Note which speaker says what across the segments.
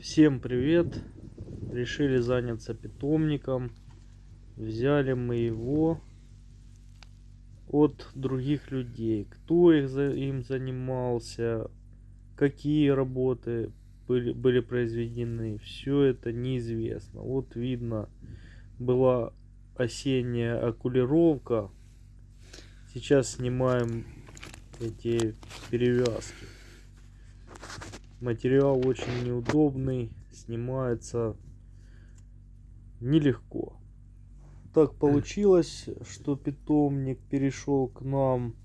Speaker 1: Всем привет! Решили заняться питомником. Взяли мы его от других людей. Кто их за, им занимался, какие работы были, были произведены, все это неизвестно. Вот видно, была осенняя окулировка. Сейчас снимаем эти перевязки. Материал очень неудобный, снимается нелегко. Так получилось, что питомник перешел к нам.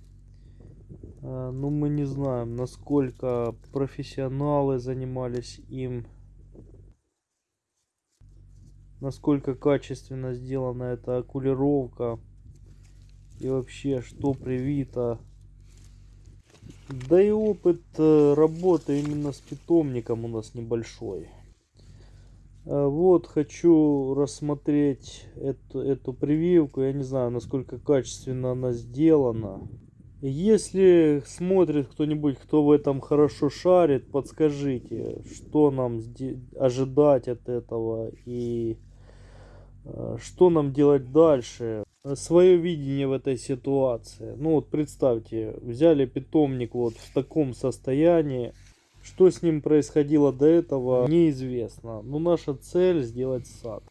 Speaker 1: А, ну, мы не знаем, насколько профессионалы занимались им. Насколько качественно сделана эта окулировка. И вообще, что привито да и опыт э, работы именно с питомником у нас небольшой. А вот хочу рассмотреть эту, эту прививку. Я не знаю, насколько качественно она сделана. Если смотрит кто-нибудь, кто в этом хорошо шарит, подскажите, что нам ожидать от этого и э, что нам делать дальше свое видение в этой ситуации. Ну вот представьте, взяли питомник вот в таком состоянии. Что с ним происходило до этого, неизвестно. Но наша цель сделать сад.